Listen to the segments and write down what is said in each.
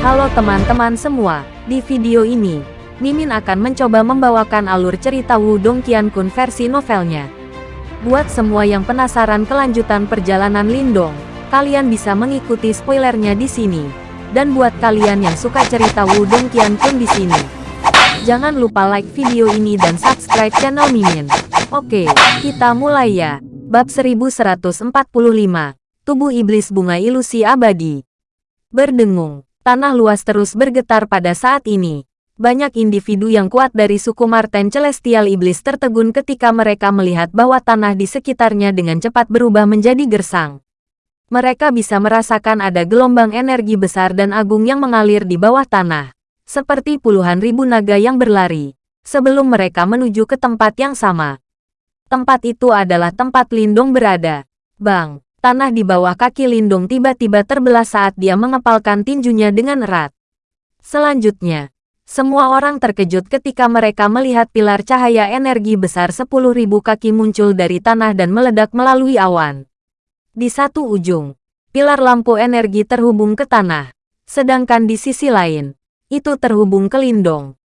Halo teman-teman semua, di video ini, Mimin akan mencoba membawakan alur cerita Wudong Qiankun versi novelnya. Buat semua yang penasaran kelanjutan perjalanan Lindong, kalian bisa mengikuti spoilernya di sini. Dan buat kalian yang suka cerita Wudong Qiankun di sini, jangan lupa like video ini dan subscribe channel Mimin. Oke, kita mulai ya. Bab 1145, Tubuh Iblis Bunga Ilusi Abadi. Berdengung, tanah luas terus bergetar pada saat ini. Banyak individu yang kuat dari suku Marten Celestial Iblis tertegun ketika mereka melihat bahwa tanah di sekitarnya dengan cepat berubah menjadi gersang. Mereka bisa merasakan ada gelombang energi besar dan agung yang mengalir di bawah tanah, seperti puluhan ribu naga yang berlari, sebelum mereka menuju ke tempat yang sama. Tempat itu adalah tempat Lindung berada. Bang, tanah di bawah kaki Lindung tiba-tiba terbelah saat dia mengepalkan tinjunya dengan erat. Selanjutnya, semua orang terkejut ketika mereka melihat pilar cahaya energi besar 10.000 kaki muncul dari tanah dan meledak melalui awan. Di satu ujung, pilar lampu energi terhubung ke tanah, sedangkan di sisi lain, itu terhubung ke lindung.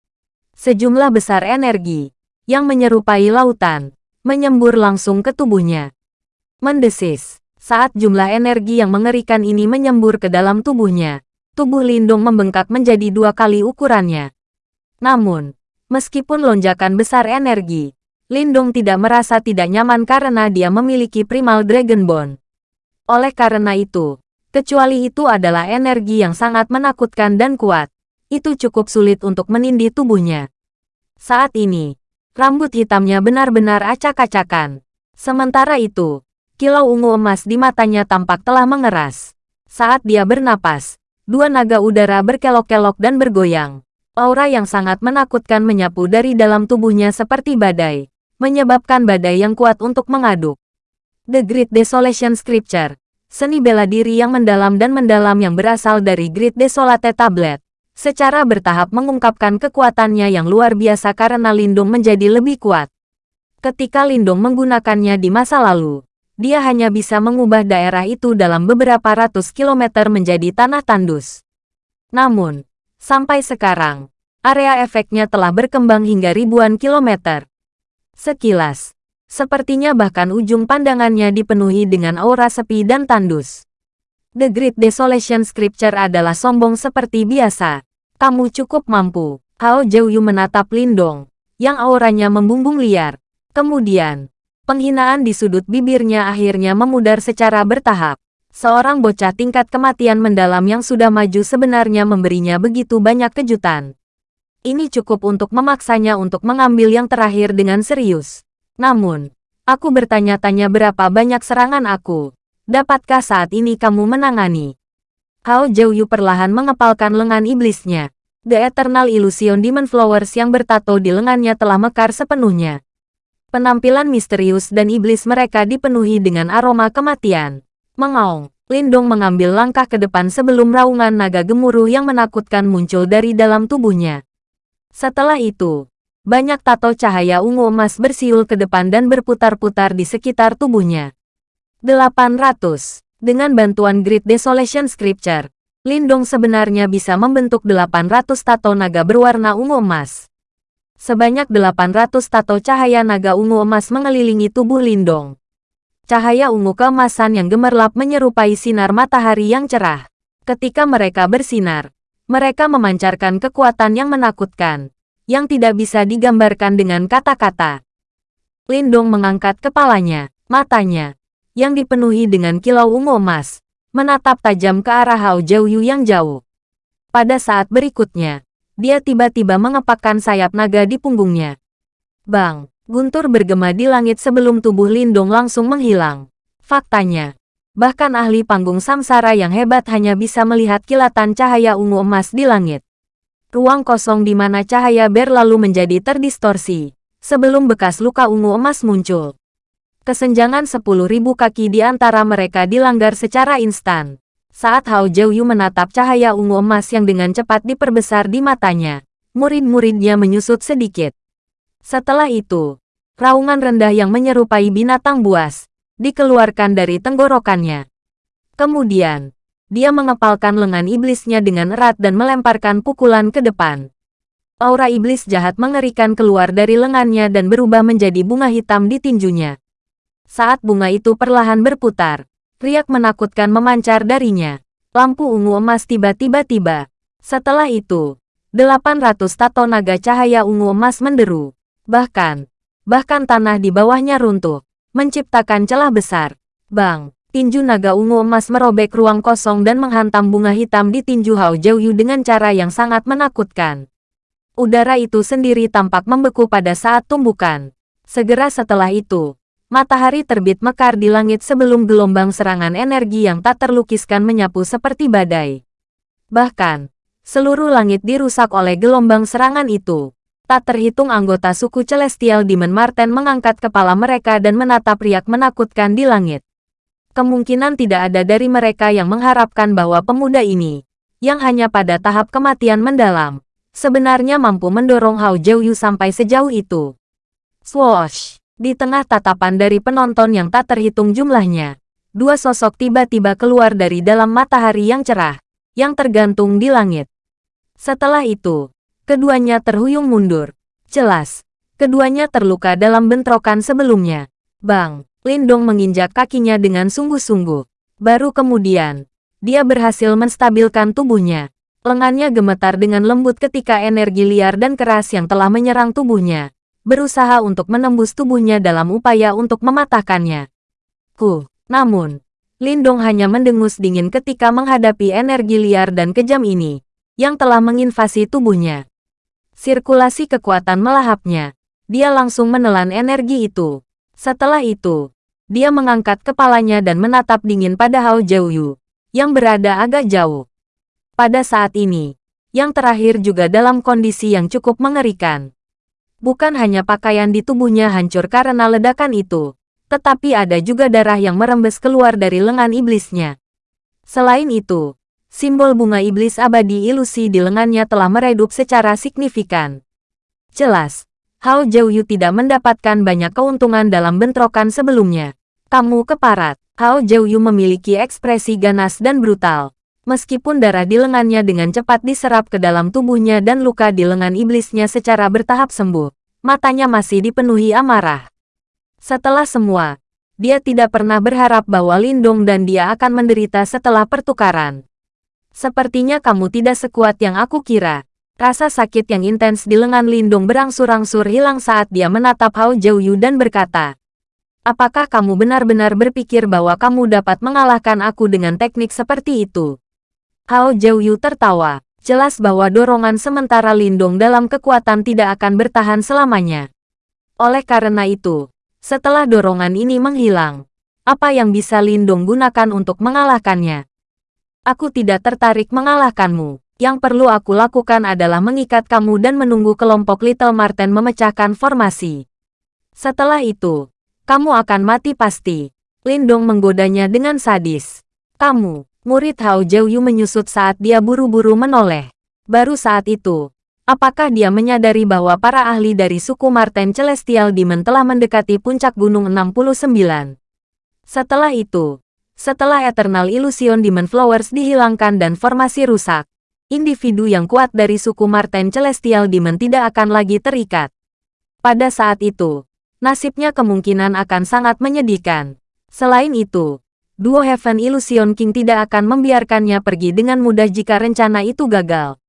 Sejumlah besar energi, yang menyerupai lautan, menyembur langsung ke tubuhnya. Mendesis, saat jumlah energi yang mengerikan ini menyembur ke dalam tubuhnya, tubuh Lindung membengkak menjadi dua kali ukurannya. Namun, meskipun lonjakan besar energi, Lindung tidak merasa tidak nyaman karena dia memiliki Primal Dragon Bone. Oleh karena itu, kecuali itu adalah energi yang sangat menakutkan dan kuat, itu cukup sulit untuk menindih tubuhnya. Saat ini, rambut hitamnya benar-benar acak-acakan. Sementara itu, kilau ungu emas di matanya tampak telah mengeras. Saat dia bernapas, Dua naga udara berkelok-kelok dan bergoyang. Aura yang sangat menakutkan menyapu dari dalam tubuhnya seperti badai, menyebabkan badai yang kuat untuk mengaduk. The Great Desolation Scripture, seni bela diri yang mendalam dan mendalam yang berasal dari Great Desolate Tablet, secara bertahap mengungkapkan kekuatannya yang luar biasa karena Lindung menjadi lebih kuat. Ketika Lindung menggunakannya di masa lalu, dia hanya bisa mengubah daerah itu dalam beberapa ratus kilometer menjadi tanah tandus. Namun, sampai sekarang, area efeknya telah berkembang hingga ribuan kilometer. Sekilas, sepertinya bahkan ujung pandangannya dipenuhi dengan aura sepi dan tandus. The Great Desolation Scripture adalah sombong seperti biasa. Kamu cukup mampu. Hao Jiuyu menatap Lindong, yang auranya membumbung liar. Kemudian, Penghinaan di sudut bibirnya akhirnya memudar secara bertahap. Seorang bocah tingkat kematian mendalam yang sudah maju sebenarnya memberinya begitu banyak kejutan. Ini cukup untuk memaksanya untuk mengambil yang terakhir dengan serius. Namun, aku bertanya-tanya berapa banyak serangan aku. Dapatkah saat ini kamu menangani? Hao Jiuyu perlahan mengepalkan lengan iblisnya. The Eternal Illusion Demon Flowers yang bertato di lengannya telah mekar sepenuhnya. Penampilan misterius dan iblis mereka dipenuhi dengan aroma kematian. Mengaung, Lindong mengambil langkah ke depan sebelum raungan naga gemuruh yang menakutkan muncul dari dalam tubuhnya. Setelah itu, banyak tato cahaya ungu emas bersiul ke depan dan berputar-putar di sekitar tubuhnya. 800. Dengan bantuan Great Desolation Scripture, Lindong sebenarnya bisa membentuk 800 tato naga berwarna ungu emas. Sebanyak 800 tato cahaya naga ungu emas mengelilingi tubuh Lindong. Cahaya ungu keemasan yang gemerlap menyerupai sinar matahari yang cerah. Ketika mereka bersinar, mereka memancarkan kekuatan yang menakutkan, yang tidak bisa digambarkan dengan kata-kata. Lindong mengangkat kepalanya, matanya, yang dipenuhi dengan kilau ungu emas, menatap tajam ke arah Hao Jiuyu yang jauh. Pada saat berikutnya, dia tiba-tiba mengepakkan sayap naga di punggungnya. Bang, guntur bergema di langit sebelum tubuh Lindong langsung menghilang. Faktanya, bahkan ahli panggung samsara yang hebat hanya bisa melihat kilatan cahaya ungu emas di langit. Ruang kosong di mana cahaya berlalu menjadi terdistorsi, sebelum bekas luka ungu emas muncul. Kesenjangan 10.000 kaki di antara mereka dilanggar secara instan. Saat Hao Jiuyu menatap cahaya ungu emas yang dengan cepat diperbesar di matanya, murid-muridnya menyusut sedikit. Setelah itu, raungan rendah yang menyerupai binatang buas, dikeluarkan dari tenggorokannya. Kemudian, dia mengepalkan lengan iblisnya dengan erat dan melemparkan pukulan ke depan. Aura iblis jahat mengerikan keluar dari lengannya dan berubah menjadi bunga hitam di tinjunya. Saat bunga itu perlahan berputar, riak menakutkan memancar darinya. Lampu ungu emas tiba-tiba tiba. Setelah itu, 800 tato naga cahaya ungu emas menderu. Bahkan, bahkan tanah di bawahnya runtuh, menciptakan celah besar. Bang! Tinju naga ungu emas merobek ruang kosong dan menghantam bunga hitam di tinju Hao Jiuyu dengan cara yang sangat menakutkan. Udara itu sendiri tampak membeku pada saat tumbukan. Segera setelah itu, matahari terbit mekar di langit sebelum gelombang serangan energi yang tak terlukiskan menyapu seperti badai. Bahkan, seluruh langit dirusak oleh gelombang serangan itu. Tak terhitung anggota suku Celestial Demon Marten mengangkat kepala mereka dan menatap riak menakutkan di langit. Kemungkinan tidak ada dari mereka yang mengharapkan bahwa pemuda ini, yang hanya pada tahap kematian mendalam, sebenarnya mampu mendorong Hao Jiuyu sampai sejauh itu. Swoosh! Di tengah tatapan dari penonton yang tak terhitung jumlahnya, dua sosok tiba-tiba keluar dari dalam matahari yang cerah, yang tergantung di langit. Setelah itu, keduanya terhuyung mundur. Jelas, keduanya terluka dalam bentrokan sebelumnya. Bang! Lindong menginjak kakinya dengan sungguh-sungguh. Baru kemudian, dia berhasil menstabilkan tubuhnya. Lengannya gemetar dengan lembut ketika energi liar dan keras yang telah menyerang tubuhnya. Berusaha untuk menembus tubuhnya dalam upaya untuk mematahkannya. Ku, namun, Lindong hanya mendengus dingin ketika menghadapi energi liar dan kejam ini, yang telah menginvasi tubuhnya. Sirkulasi kekuatan melahapnya. Dia langsung menelan energi itu. Setelah itu, dia mengangkat kepalanya dan menatap dingin pada Hao Jiuyu, yang berada agak jauh. Pada saat ini, yang terakhir juga dalam kondisi yang cukup mengerikan. Bukan hanya pakaian di tubuhnya hancur karena ledakan itu, tetapi ada juga darah yang merembes keluar dari lengan iblisnya. Selain itu, simbol bunga iblis abadi ilusi di lengannya telah meredup secara signifikan. Jelas, Hao Jiuyu tidak mendapatkan banyak keuntungan dalam bentrokan sebelumnya. Kamu keparat. Hao Jiuyu memiliki ekspresi ganas dan brutal. Meskipun darah di lengannya dengan cepat diserap ke dalam tubuhnya dan luka di lengan iblisnya secara bertahap sembuh, matanya masih dipenuhi amarah. Setelah semua, dia tidak pernah berharap bahwa Lindong dan dia akan menderita setelah pertukaran. Sepertinya kamu tidak sekuat yang aku kira. Rasa sakit yang intens di lengan Lindung berangsur-angsur hilang saat dia menatap Hao Jiuyu dan berkata, Apakah kamu benar-benar berpikir bahwa kamu dapat mengalahkan aku dengan teknik seperti itu? Hao Jiuyu tertawa. Jelas bahwa dorongan sementara Lindung dalam kekuatan tidak akan bertahan selamanya. Oleh karena itu, setelah dorongan ini menghilang, apa yang bisa Lindung gunakan untuk mengalahkannya? Aku tidak tertarik mengalahkanmu. Yang perlu aku lakukan adalah mengikat kamu dan menunggu kelompok Little Marten memecahkan formasi. Setelah itu, kamu akan mati pasti. Lindong menggodanya dengan sadis. Kamu, murid Hao Jiuyu menyusut saat dia buru-buru menoleh. Baru saat itu, apakah dia menyadari bahwa para ahli dari suku Marten Celestial Demon telah mendekati puncak gunung 69? Setelah itu, setelah Eternal Illusion Demon Flowers dihilangkan dan formasi rusak, individu yang kuat dari suku Marten Celestial Demon tidak akan lagi terikat. Pada saat itu, nasibnya kemungkinan akan sangat menyedihkan. Selain itu, duo Heaven Illusion King tidak akan membiarkannya pergi dengan mudah jika rencana itu gagal.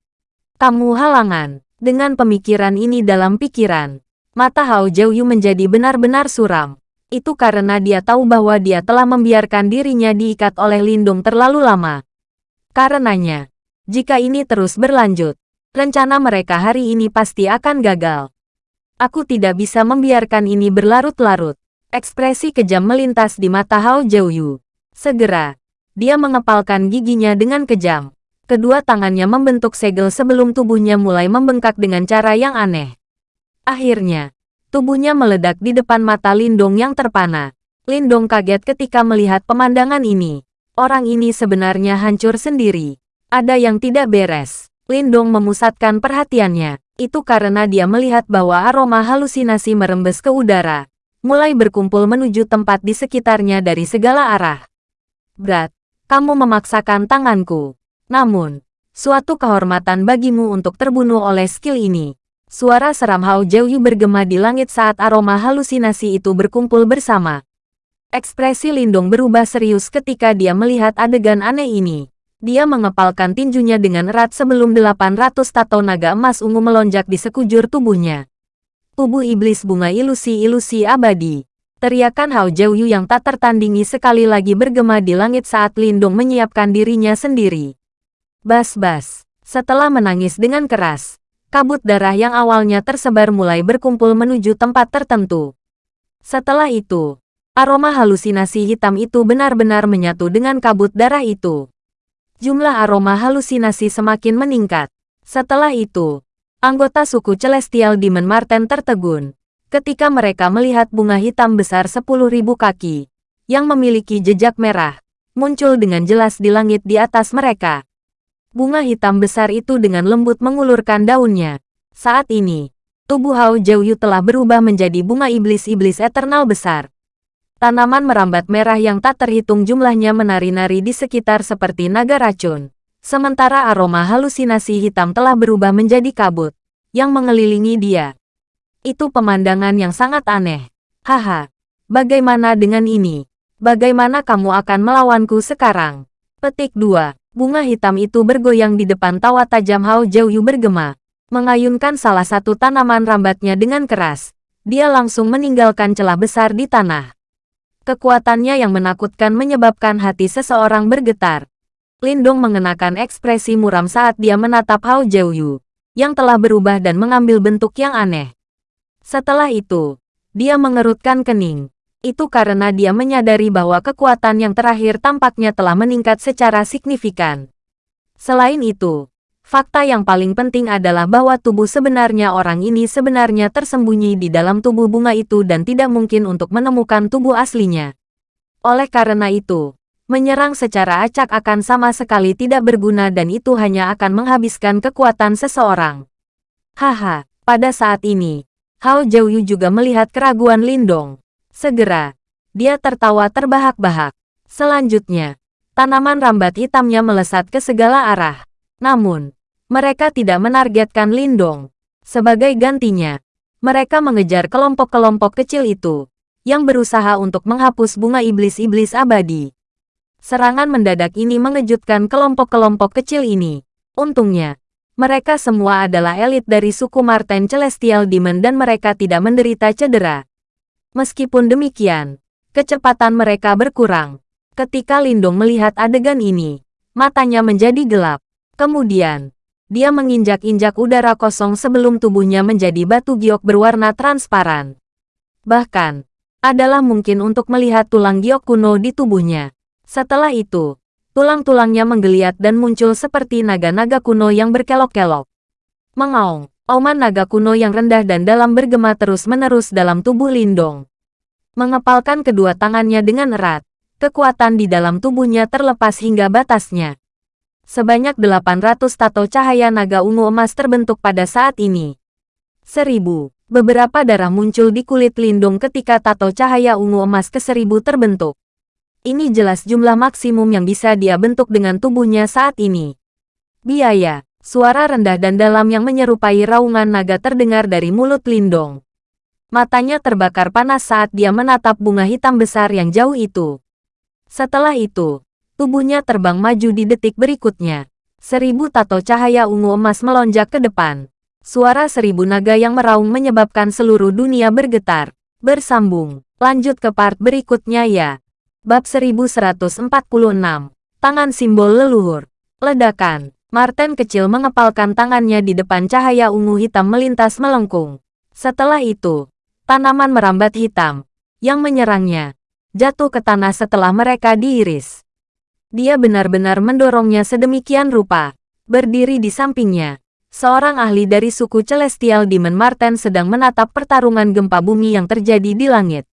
Kamu halangan. Dengan pemikiran ini dalam pikiran, mata Hao Jiuyu menjadi benar-benar suram. Itu karena dia tahu bahwa dia telah membiarkan dirinya diikat oleh lindung terlalu lama. Karenanya, jika ini terus berlanjut, rencana mereka hari ini pasti akan gagal. Aku tidak bisa membiarkan ini berlarut-larut. Ekspresi kejam melintas di mata Hao Jiuyu. Segera, dia mengepalkan giginya dengan kejam. Kedua tangannya membentuk segel sebelum tubuhnya mulai membengkak dengan cara yang aneh. Akhirnya, tubuhnya meledak di depan mata Lindong yang terpana. Lindong kaget ketika melihat pemandangan ini. Orang ini sebenarnya hancur sendiri. Ada yang tidak beres. Lindong memusatkan perhatiannya. Itu karena dia melihat bahwa aroma halusinasi merembes ke udara. Mulai berkumpul menuju tempat di sekitarnya dari segala arah. Berat, Kamu memaksakan tanganku. Namun, suatu kehormatan bagimu untuk terbunuh oleh skill ini. Suara seram Hao Jiuyu bergema di langit saat aroma halusinasi itu berkumpul bersama. Ekspresi Lindong berubah serius ketika dia melihat adegan aneh ini. Dia mengepalkan tinjunya dengan erat sebelum 800 tato naga emas ungu melonjak di sekujur tubuhnya. Tubuh iblis bunga ilusi-ilusi abadi. Teriakan Hao Jiuyu yang tak tertandingi sekali lagi bergema di langit saat Lindung menyiapkan dirinya sendiri. Bas-bas. Setelah menangis dengan keras, kabut darah yang awalnya tersebar mulai berkumpul menuju tempat tertentu. Setelah itu, aroma halusinasi hitam itu benar-benar menyatu dengan kabut darah itu. Jumlah aroma halusinasi semakin meningkat. Setelah itu, anggota suku Celestial Demon Marten tertegun ketika mereka melihat bunga hitam besar 10.000 kaki, yang memiliki jejak merah, muncul dengan jelas di langit di atas mereka. Bunga hitam besar itu dengan lembut mengulurkan daunnya. Saat ini, tubuh Hao Jiuyu telah berubah menjadi bunga iblis-iblis eternal besar. Tanaman merambat merah yang tak terhitung jumlahnya menari-nari di sekitar seperti naga racun. Sementara aroma halusinasi hitam telah berubah menjadi kabut, yang mengelilingi dia. Itu pemandangan yang sangat aneh. Haha, bagaimana dengan ini? Bagaimana kamu akan melawanku sekarang? Petik 2. Bunga hitam itu bergoyang di depan tawa tajam Hao Jiuyu bergema. Mengayunkan salah satu tanaman rambatnya dengan keras. Dia langsung meninggalkan celah besar di tanah. Kekuatannya yang menakutkan menyebabkan hati seseorang bergetar. Lindong mengenakan ekspresi muram saat dia menatap Hao Jiuyu, yang telah berubah dan mengambil bentuk yang aneh. Setelah itu, dia mengerutkan kening. Itu karena dia menyadari bahwa kekuatan yang terakhir tampaknya telah meningkat secara signifikan. Selain itu, fakta yang paling penting adalah bahwa tubuh sebenarnya orang ini sebenarnya tersembunyi di dalam tubuh bunga itu dan tidak mungkin untuk menemukan tubuh aslinya. Oleh karena itu, menyerang secara acak akan sama sekali tidak berguna dan itu hanya akan menghabiskan kekuatan seseorang. Haha, pada saat ini, Hao Jiuyu juga melihat keraguan Lindong. Segera, dia tertawa terbahak-bahak. Selanjutnya, tanaman rambat hitamnya melesat ke segala arah. Namun, mereka tidak menargetkan Lindong. Sebagai gantinya, mereka mengejar kelompok-kelompok kecil itu, yang berusaha untuk menghapus bunga iblis-iblis abadi. Serangan mendadak ini mengejutkan kelompok-kelompok kecil ini. Untungnya, mereka semua adalah elit dari suku Marten Celestial Demon dan mereka tidak menderita cedera. Meskipun demikian, kecepatan mereka berkurang. Ketika Lindong melihat adegan ini, matanya menjadi gelap. Kemudian, dia menginjak-injak udara kosong sebelum tubuhnya menjadi batu giok berwarna transparan. Bahkan, adalah mungkin untuk melihat tulang giok kuno di tubuhnya. Setelah itu, Tulang-tulangnya menggeliat dan muncul seperti naga-naga kuno yang berkelok-kelok. Mengaung, oman naga kuno yang rendah dan dalam bergema terus-menerus dalam tubuh Lindong. Mengepalkan kedua tangannya dengan erat, kekuatan di dalam tubuhnya terlepas hingga batasnya. Sebanyak 800 tato cahaya naga ungu emas terbentuk pada saat ini. Seribu. Beberapa darah muncul di kulit Lindung ketika tato cahaya ungu emas ke seribu terbentuk. Ini jelas jumlah maksimum yang bisa dia bentuk dengan tubuhnya saat ini. Biaya, suara rendah dan dalam yang menyerupai raungan naga terdengar dari mulut Lindong. Matanya terbakar panas saat dia menatap bunga hitam besar yang jauh itu. Setelah itu, tubuhnya terbang maju di detik berikutnya. Seribu tato cahaya ungu emas melonjak ke depan. Suara seribu naga yang meraung menyebabkan seluruh dunia bergetar. Bersambung. Lanjut ke part berikutnya ya. Bab 1146. Tangan simbol leluhur. Ledakan. Martin kecil mengepalkan tangannya di depan cahaya ungu hitam melintas melengkung. Setelah itu, tanaman merambat hitam yang menyerangnya jatuh ke tanah setelah mereka diiris. Dia benar-benar mendorongnya sedemikian rupa. Berdiri di sampingnya, seorang ahli dari suku Celestial Demon Martin sedang menatap pertarungan gempa bumi yang terjadi di langit.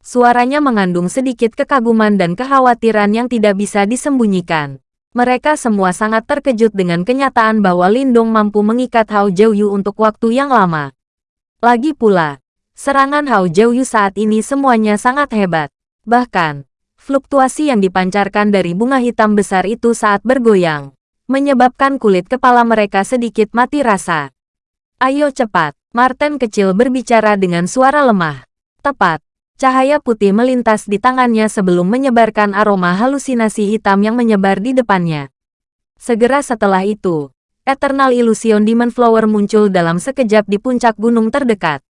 Suaranya mengandung sedikit kekaguman dan kekhawatiran yang tidak bisa disembunyikan. Mereka semua sangat terkejut dengan kenyataan bahwa Lindong mampu mengikat Hao Jiuyu untuk waktu yang lama. Lagi pula, serangan Hao Jiuyu saat ini semuanya sangat hebat. Bahkan, Fluktuasi yang dipancarkan dari bunga hitam besar itu saat bergoyang, menyebabkan kulit kepala mereka sedikit mati rasa. Ayo cepat, Martin kecil berbicara dengan suara lemah. Tepat, cahaya putih melintas di tangannya sebelum menyebarkan aroma halusinasi hitam yang menyebar di depannya. Segera setelah itu, Eternal Illusion Demon Flower muncul dalam sekejap di puncak gunung terdekat.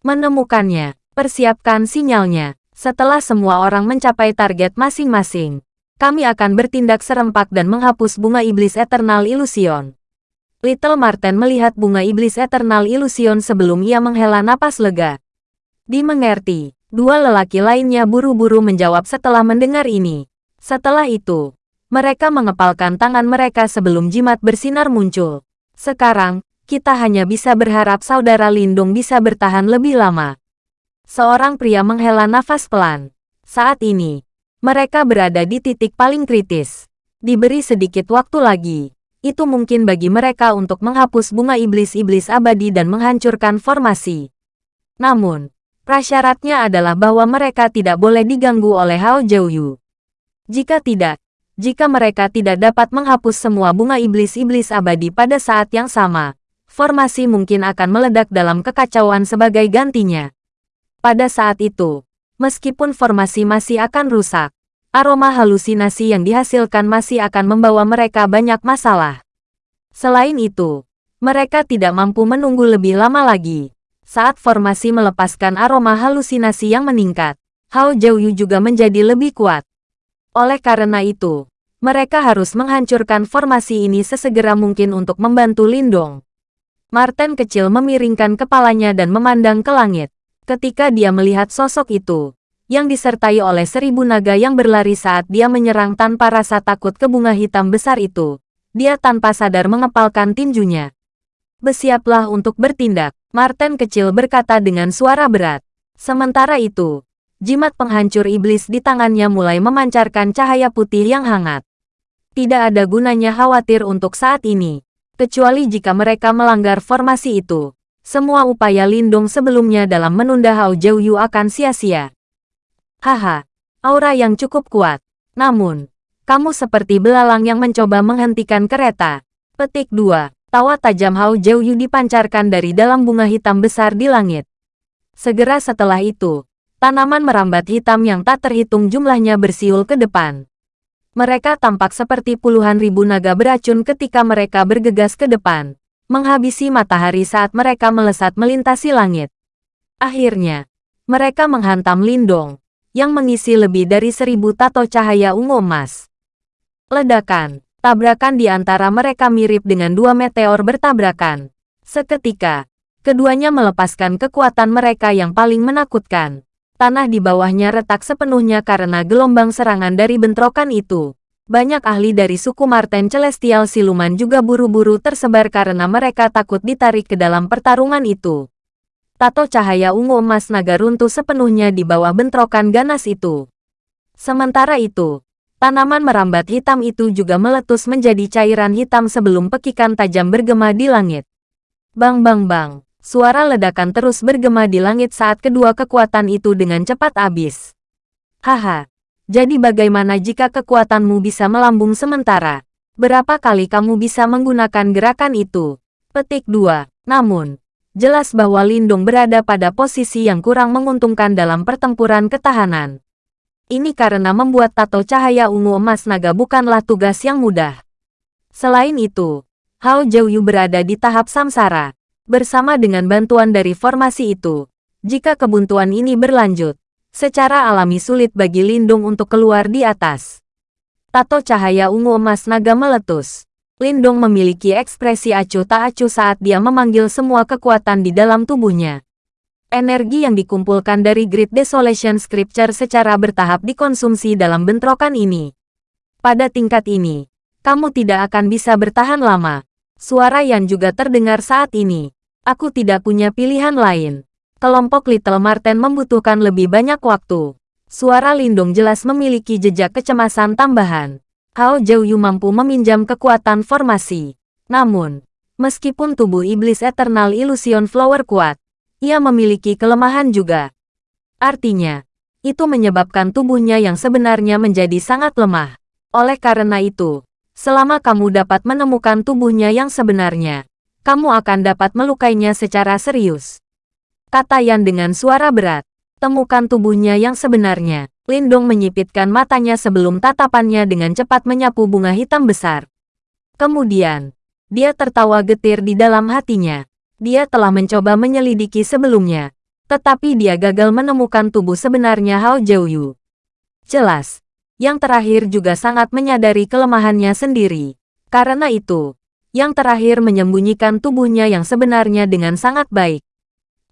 Menemukannya, persiapkan sinyalnya. Setelah semua orang mencapai target masing-masing, kami akan bertindak serempak dan menghapus bunga iblis Eternal Illusion. Little Martin melihat bunga iblis Eternal Illusion sebelum ia menghela napas lega. Dimengerti, dua lelaki lainnya buru-buru menjawab setelah mendengar ini. Setelah itu, mereka mengepalkan tangan mereka sebelum jimat bersinar muncul. Sekarang, kita hanya bisa berharap saudara Lindung bisa bertahan lebih lama. Seorang pria menghela nafas pelan. Saat ini, mereka berada di titik paling kritis. Diberi sedikit waktu lagi. Itu mungkin bagi mereka untuk menghapus bunga iblis-iblis abadi dan menghancurkan formasi. Namun, prasyaratnya adalah bahwa mereka tidak boleh diganggu oleh Hao Jiuyu. Jika tidak, jika mereka tidak dapat menghapus semua bunga iblis-iblis abadi pada saat yang sama, formasi mungkin akan meledak dalam kekacauan sebagai gantinya. Pada saat itu, meskipun formasi masih akan rusak, aroma halusinasi yang dihasilkan masih akan membawa mereka banyak masalah. Selain itu, mereka tidak mampu menunggu lebih lama lagi. Saat formasi melepaskan aroma halusinasi yang meningkat, Hao Jiuyu juga menjadi lebih kuat. Oleh karena itu, mereka harus menghancurkan formasi ini sesegera mungkin untuk membantu Lindong. Martin kecil memiringkan kepalanya dan memandang ke langit. Ketika dia melihat sosok itu, yang disertai oleh seribu naga yang berlari saat dia menyerang tanpa rasa takut ke bunga hitam besar itu, dia tanpa sadar mengepalkan tinjunya. Bersiaplah untuk bertindak, Martin kecil berkata dengan suara berat. Sementara itu, jimat penghancur iblis di tangannya mulai memancarkan cahaya putih yang hangat. Tidak ada gunanya khawatir untuk saat ini, kecuali jika mereka melanggar formasi itu semua upaya Lindung sebelumnya dalam menunda Hao Jiuyu akan sia-sia. Haha, aura yang cukup kuat. Namun, kamu seperti belalang yang mencoba menghentikan kereta. Petik 2. Tawa tajam Hao Jiuyu dipancarkan dari dalam bunga hitam besar di langit. Segera setelah itu, tanaman merambat hitam yang tak terhitung jumlahnya bersiul ke depan. Mereka tampak seperti puluhan ribu naga beracun ketika mereka bergegas ke depan menghabisi matahari saat mereka melesat melintasi langit. Akhirnya, mereka menghantam Lindong, yang mengisi lebih dari seribu tato cahaya ungu emas. Ledakan, tabrakan di antara mereka mirip dengan dua meteor bertabrakan. Seketika, keduanya melepaskan kekuatan mereka yang paling menakutkan. Tanah di bawahnya retak sepenuhnya karena gelombang serangan dari bentrokan itu. Banyak ahli dari suku Marten Celestial Siluman juga buru-buru tersebar karena mereka takut ditarik ke dalam pertarungan itu. Tato cahaya ungu emas naga runtuh sepenuhnya di bawah bentrokan ganas itu. Sementara itu, tanaman merambat hitam itu juga meletus menjadi cairan hitam sebelum pekikan tajam bergema di langit. Bang bang bang, suara ledakan terus bergema di langit saat kedua kekuatan itu dengan cepat habis. Haha, jadi bagaimana jika kekuatanmu bisa melambung sementara? Berapa kali kamu bisa menggunakan gerakan itu? Petik 2. Namun, jelas bahwa Lindung berada pada posisi yang kurang menguntungkan dalam pertempuran ketahanan. Ini karena membuat tato cahaya ungu emas naga bukanlah tugas yang mudah. Selain itu, Hao Jiuyu berada di tahap samsara. Bersama dengan bantuan dari formasi itu, jika kebuntuan ini berlanjut, Secara alami sulit bagi Lindung untuk keluar di atas. Tato cahaya ungu emas naga meletus. Lindung memiliki ekspresi acuh tak acuh saat dia memanggil semua kekuatan di dalam tubuhnya. Energi yang dikumpulkan dari Great Desolation Scripture secara bertahap dikonsumsi dalam bentrokan ini. Pada tingkat ini, kamu tidak akan bisa bertahan lama. Suara yang juga terdengar saat ini. Aku tidak punya pilihan lain kelompok Little Marten membutuhkan lebih banyak waktu. Suara Lindung jelas memiliki jejak kecemasan tambahan. Hao Jiuyu mampu meminjam kekuatan formasi. Namun, meskipun tubuh iblis Eternal Illusion Flower kuat, ia memiliki kelemahan juga. Artinya, Itu menyebabkan tubuhnya yang sebenarnya menjadi sangat lemah. Oleh karena itu, selama kamu dapat menemukan tubuhnya yang sebenarnya, kamu akan dapat melukainya secara serius. Kata Yan dengan suara berat. Temukan tubuhnya yang sebenarnya. Lindong menyipitkan matanya sebelum tatapannya dengan cepat menyapu bunga hitam besar. Kemudian, dia tertawa getir di dalam hatinya. Dia telah mencoba menyelidiki sebelumnya, tetapi dia gagal menemukan tubuh sebenarnya Hao Jiuyu. Jelas, yang terakhir juga sangat menyadari kelemahannya sendiri. Karena itu, yang terakhir menyembunyikan tubuhnya yang sebenarnya dengan sangat baik.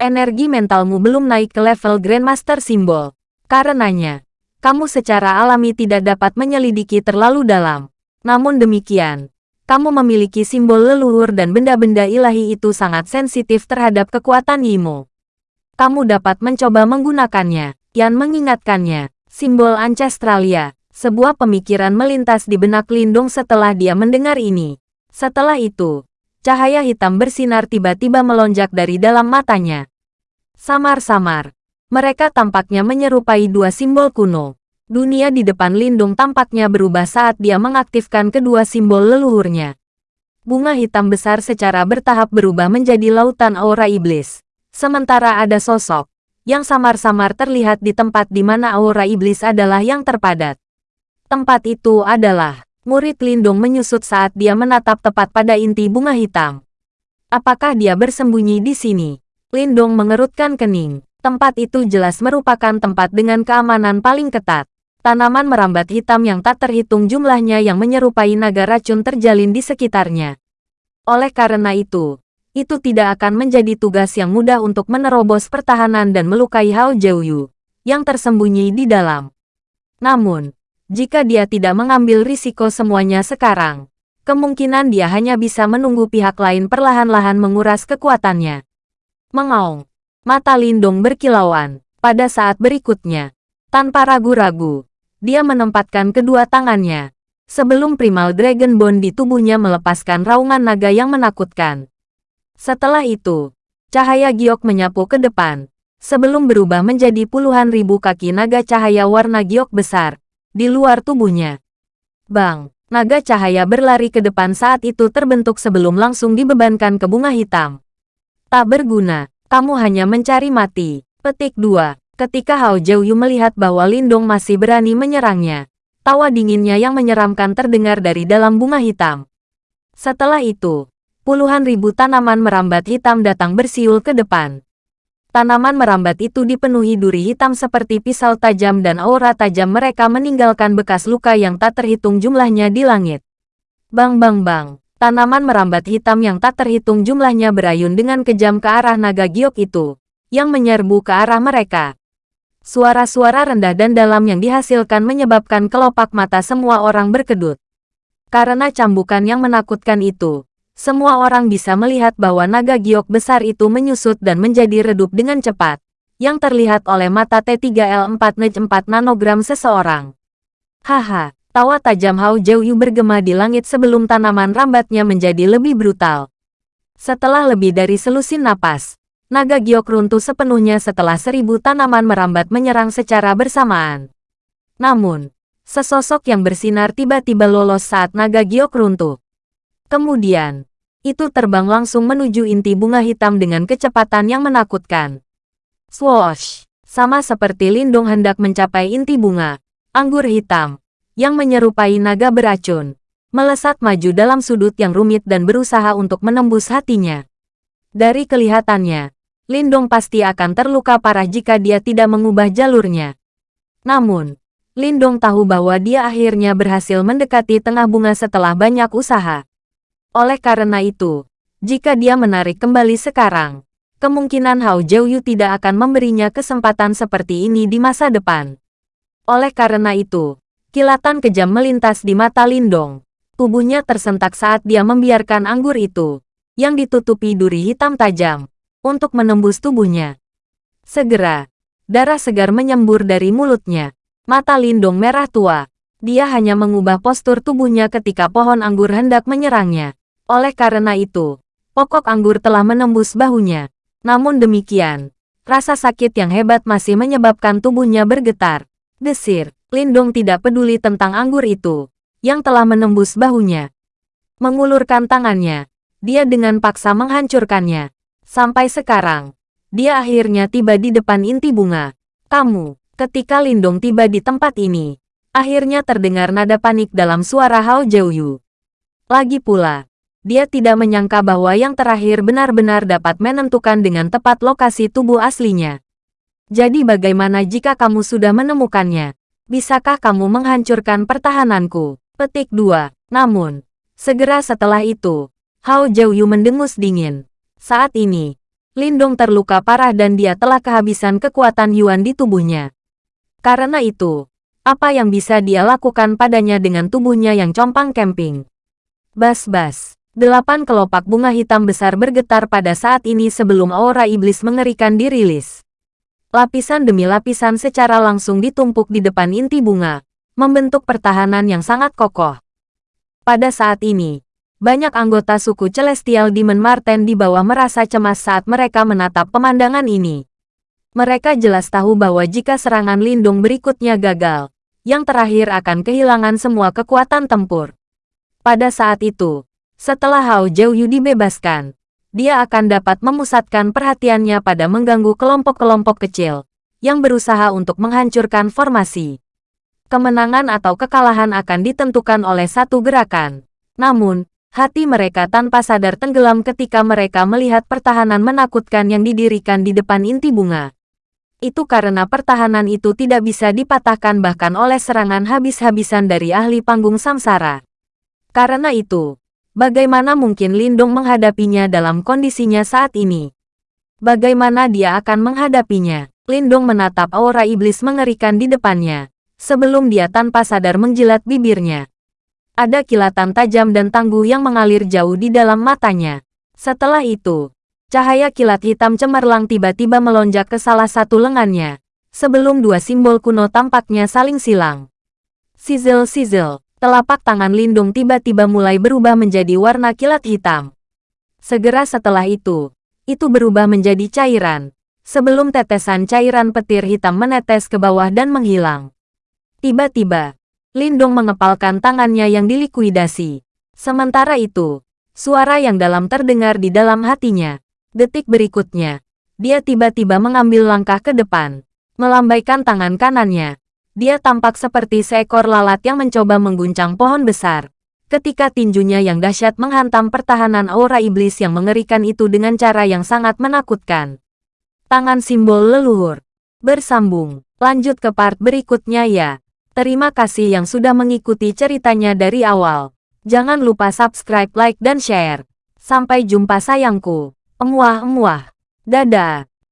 Energi mentalmu belum naik ke level Grandmaster Simbol. Karenanya, kamu secara alami tidak dapat menyelidiki terlalu dalam. Namun demikian, kamu memiliki simbol leluhur dan benda-benda ilahi itu sangat sensitif terhadap kekuatan Yimo. Kamu dapat mencoba menggunakannya. Yan mengingatkannya, simbol Ancestralia. Sebuah pemikiran melintas di benak Lindung setelah dia mendengar ini. Setelah itu, cahaya hitam bersinar tiba-tiba melonjak dari dalam matanya. Samar-samar, mereka tampaknya menyerupai dua simbol kuno. Dunia di depan Lindung tampaknya berubah saat dia mengaktifkan kedua simbol leluhurnya. Bunga hitam besar secara bertahap berubah menjadi lautan aura iblis. Sementara ada sosok yang samar-samar terlihat di tempat di mana aura iblis adalah yang terpadat. Tempat itu adalah murid Lindung menyusut saat dia menatap tepat pada inti bunga hitam. Apakah dia bersembunyi di sini? Lindong mengerutkan kening. Tempat itu jelas merupakan tempat dengan keamanan paling ketat. Tanaman merambat hitam yang tak terhitung jumlahnya yang menyerupai naga racun terjalin di sekitarnya. Oleh karena itu, itu tidak akan menjadi tugas yang mudah untuk menerobos pertahanan dan melukai Hao Jiuyu, yang tersembunyi di dalam. Namun, jika dia tidak mengambil risiko semuanya sekarang, kemungkinan dia hanya bisa menunggu pihak lain perlahan-lahan menguras kekuatannya. Mengaung. Mata Lindong berkilauan. Pada saat berikutnya, tanpa ragu-ragu, dia menempatkan kedua tangannya. Sebelum primal Dragon Bone di tubuhnya melepaskan raungan naga yang menakutkan. Setelah itu, cahaya giok menyapu ke depan. Sebelum berubah menjadi puluhan ribu kaki naga cahaya warna giok besar, di luar tubuhnya. Bang, naga cahaya berlari ke depan saat itu terbentuk sebelum langsung dibebankan ke bunga hitam. Tak berguna, kamu hanya mencari mati. Petik 2. Ketika Hao Jiuyu melihat bahwa Lindong masih berani menyerangnya, tawa dinginnya yang menyeramkan terdengar dari dalam bunga hitam. Setelah itu, puluhan ribu tanaman merambat hitam datang bersiul ke depan. Tanaman merambat itu dipenuhi duri hitam seperti pisau tajam dan aura tajam mereka meninggalkan bekas luka yang tak terhitung jumlahnya di langit. Bang bang bang. Tanaman merambat hitam yang tak terhitung jumlahnya berayun dengan kejam ke arah naga giok itu, yang menyerbu ke arah mereka. Suara-suara rendah dan dalam yang dihasilkan menyebabkan kelopak mata semua orang berkedut. Karena cambukan yang menakutkan itu, semua orang bisa melihat bahwa naga giok besar itu menyusut dan menjadi redup dengan cepat, yang terlihat oleh mata T3L4 Nej 4 nanogram seseorang. Haha, Tawa tajam Hao Jiuyu bergema di langit sebelum tanaman rambatnya menjadi lebih brutal. Setelah lebih dari selusin napas, naga giok runtuh sepenuhnya setelah seribu tanaman merambat menyerang secara bersamaan. Namun, sesosok yang bersinar tiba-tiba lolos saat naga giok runtuh. Kemudian, itu terbang langsung menuju inti bunga hitam dengan kecepatan yang menakutkan. Swoosh! Sama seperti Lindung hendak mencapai inti bunga, anggur hitam, yang menyerupai naga beracun, melesat maju dalam sudut yang rumit dan berusaha untuk menembus hatinya. Dari kelihatannya, Lindong pasti akan terluka parah jika dia tidak mengubah jalurnya. Namun, Lindong tahu bahwa dia akhirnya berhasil mendekati tengah bunga setelah banyak usaha. Oleh karena itu, jika dia menarik kembali sekarang, kemungkinan Hao Jiuyu tidak akan memberinya kesempatan seperti ini di masa depan. Oleh karena itu, Kilatan kejam melintas di mata Lindong. Tubuhnya tersentak saat dia membiarkan anggur itu, yang ditutupi duri hitam tajam, untuk menembus tubuhnya. Segera, darah segar menyembur dari mulutnya. Mata Lindong merah tua. Dia hanya mengubah postur tubuhnya ketika pohon anggur hendak menyerangnya. Oleh karena itu, pokok anggur telah menembus bahunya. Namun demikian, Rasa sakit yang hebat masih menyebabkan tubuhnya bergetar. Desir, Lindong tidak peduli tentang anggur itu, yang telah menembus bahunya. Mengulurkan tangannya, dia dengan paksa menghancurkannya. Sampai sekarang, dia akhirnya tiba di depan inti bunga. Kamu, ketika Lindong tiba di tempat ini, akhirnya terdengar nada panik dalam suara Hao Jiuyu. Lagi pula, dia tidak menyangka bahwa yang terakhir benar-benar dapat menentukan dengan tepat lokasi tubuh aslinya. Jadi bagaimana jika kamu sudah menemukannya? Bisakah kamu menghancurkan pertahananku? Petik 2. Namun, segera setelah itu, Hao Jiuyu mendengus dingin. Saat ini, Lindong terluka parah dan dia telah kehabisan kekuatan Yuan di tubuhnya. Karena itu, apa yang bisa dia lakukan padanya dengan tubuhnya yang compang camping? Bas-bas. Delapan kelopak bunga hitam besar bergetar pada saat ini sebelum aura iblis mengerikan dirilis. Lapisan demi lapisan secara langsung ditumpuk di depan inti bunga, membentuk pertahanan yang sangat kokoh. Pada saat ini, banyak anggota suku Celestial Demon Marten di bawah merasa cemas saat mereka menatap pemandangan ini. Mereka jelas tahu bahwa jika serangan lindung berikutnya gagal, yang terakhir akan kehilangan semua kekuatan tempur. Pada saat itu, setelah Hao Jiuyu dibebaskan, dia akan dapat memusatkan perhatiannya pada mengganggu kelompok-kelompok kecil yang berusaha untuk menghancurkan formasi. Kemenangan atau kekalahan akan ditentukan oleh satu gerakan. Namun, Hati mereka tanpa sadar tenggelam ketika mereka melihat pertahanan menakutkan yang didirikan di depan inti bunga. Itu karena pertahanan itu tidak bisa dipatahkan bahkan oleh serangan habis-habisan dari ahli panggung samsara. Karena itu, bagaimana mungkin Lindung menghadapinya dalam kondisinya saat ini? Bagaimana dia akan menghadapinya? Lindung menatap aura iblis mengerikan di depannya, sebelum dia tanpa sadar menjilat bibirnya. Ada kilatan tajam dan tangguh yang mengalir jauh di dalam matanya. Setelah itu, cahaya kilat hitam cemerlang tiba-tiba melonjak ke salah satu lengannya. Sebelum dua simbol kuno tampaknya saling silang. Sizzle-sizzle, telapak tangan lindung tiba-tiba mulai berubah menjadi warna kilat hitam. Segera setelah itu, itu berubah menjadi cairan. Sebelum tetesan cairan petir hitam menetes ke bawah dan menghilang. Tiba-tiba, Lindong mengepalkan tangannya yang dilikuidasi. Sementara itu, suara yang dalam terdengar di dalam hatinya. Detik berikutnya, dia tiba-tiba mengambil langkah ke depan. Melambaikan tangan kanannya. Dia tampak seperti seekor lalat yang mencoba mengguncang pohon besar. Ketika tinjunya yang dahsyat menghantam pertahanan aura iblis yang mengerikan itu dengan cara yang sangat menakutkan. Tangan simbol leluhur. Bersambung. Lanjut ke part berikutnya ya. Terima kasih yang sudah mengikuti ceritanya dari awal. Jangan lupa subscribe, like, dan share. Sampai jumpa sayangku. Emuah-emuah. Dadah.